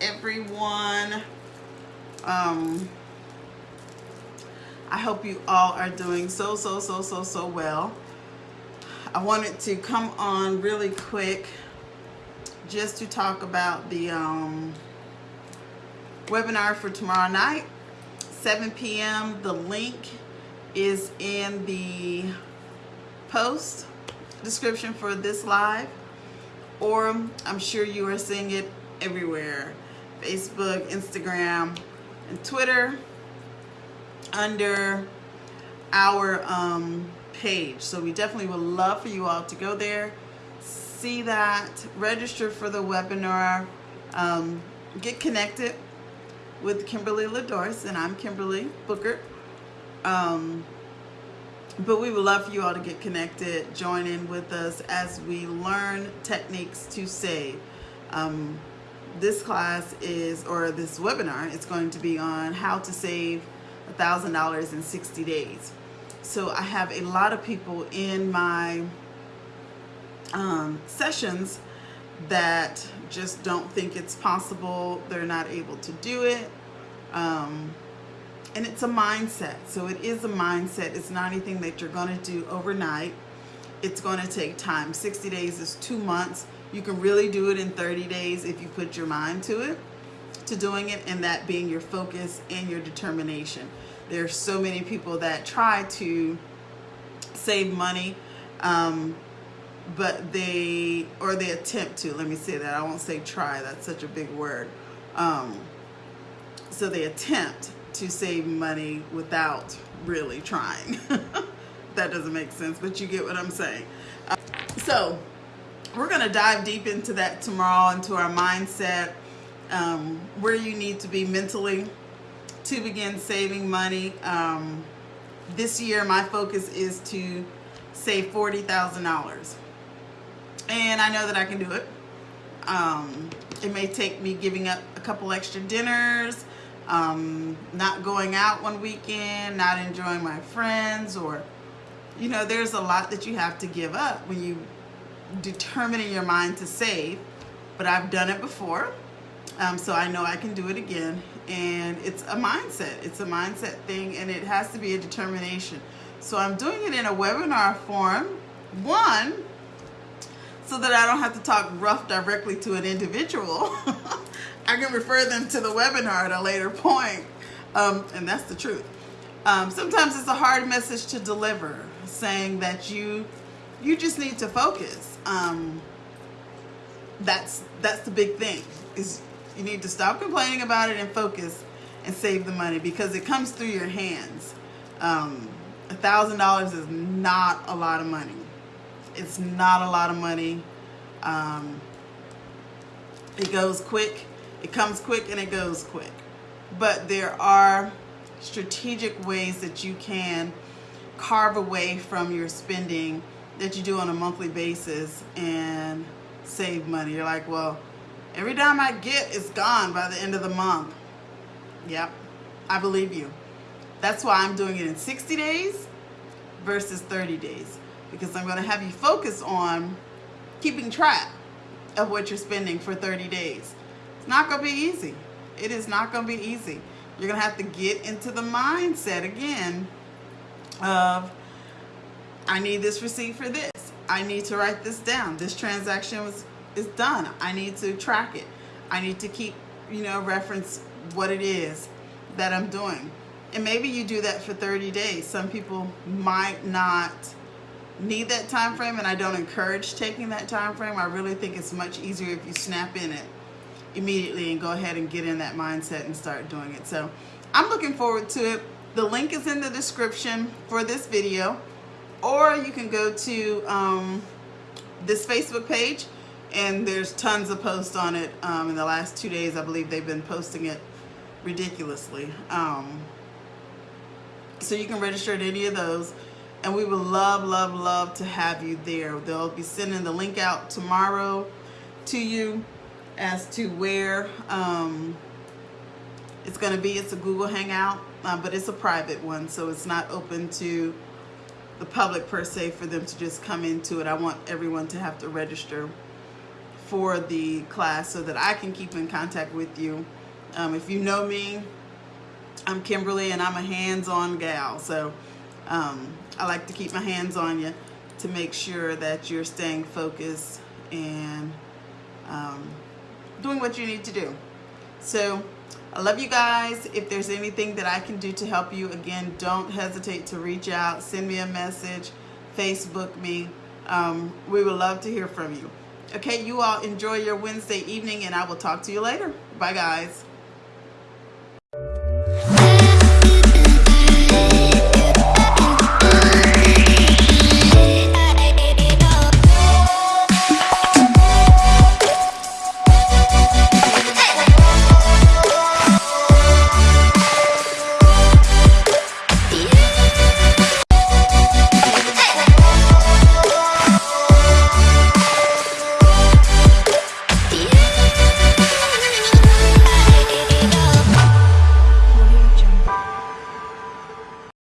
Everyone um, I hope you all are doing so, so, so, so, so well. I wanted to come on really quick just to talk about the um, webinar for tomorrow night, 7 p.m. The link is in the post description for this live, or I'm sure you are seeing it everywhere. Facebook, Instagram, and Twitter under our um, page. So we definitely would love for you all to go there, see that, register for the webinar, um, get connected with Kimberly LaDorce, and I'm Kimberly Booker. Um, but we would love for you all to get connected, join in with us as we learn techniques to save. Um, this class is, or this webinar, it's going to be on how to save $1,000 in 60 days. So I have a lot of people in my um, sessions that just don't think it's possible. They're not able to do it. Um, and it's a mindset. So it is a mindset. It's not anything that you're going to do overnight. It's going to take time. 60 days is two months. You can really do it in 30 days if you put your mind to it, to doing it, and that being your focus and your determination. There's so many people that try to save money, um, but they, or they attempt to, let me say that. I won't say try, that's such a big word. Um, so they attempt to save money without really trying. that doesn't make sense, but you get what I'm saying. Uh, so we're going to dive deep into that tomorrow, into our mindset, um, where you need to be mentally to begin saving money. Um, this year, my focus is to save $40,000. And I know that I can do it. Um, it may take me giving up a couple extra dinners, um, not going out one weekend, not enjoying my friends, or, you know, there's a lot that you have to give up when you determine in your mind to save. But I've done it before, um, so I know I can do it again. And it's a mindset. It's a mindset thing, and it has to be a determination. So I'm doing it in a webinar form. One, so that I don't have to talk rough directly to an individual. I can refer them to the webinar at a later point. Um, and that's the truth. Um, sometimes it's a hard message to deliver, saying that you you just need to focus. Um, that's that's the big thing. Is you need to stop complaining about it and focus and save the money because it comes through your hands. Um, a thousand dollars is not a lot of money. It's not a lot of money. Um, it goes quick it comes quick and it goes quick. But there are strategic ways that you can carve away from your spending that you do on a monthly basis and save money. You're like, well, every dime I get is gone by the end of the month. Yep, I believe you. That's why I'm doing it in 60 days versus 30 days because I'm going to have you focus on keeping track of what you're spending for 30 days. It's not going to be easy. It is not going to be easy. You're going to have to get into the mindset again of, I need this receipt for this. I need to write this down. This transaction was is done. I need to track it. I need to keep, you know, reference what it is that I'm doing. And maybe you do that for 30 days. Some people might not need that time frame and I don't encourage taking that time frame. I really think it's much easier if you snap in it immediately and go ahead and get in that mindset and start doing it. So I'm looking forward to it. The link is in the description for this video or you can go to um, this Facebook page and there's tons of posts on it. Um, in the last two days, I believe they've been posting it ridiculously. Um, so you can register at any of those and we would love, love, love to have you there. They'll be sending the link out tomorrow to you as to where um, it's going to be. It's a Google Hangout, uh, but it's a private one, so it's not open to the public per se for them to just come into it. I want everyone to have to register for the class so that I can keep in contact with you. Um, if you know me, I'm Kimberly and I'm a hands-on gal. So um, I like to keep my hands on you to make sure that you're staying focused and um, doing what you need to do. So I love you guys. If there's anything that I can do to help you, again, don't hesitate to reach out, send me a message, Facebook me. Um, we would love to hear from you. Okay, you all enjoy your Wednesday evening and I will talk to you later. Bye guys.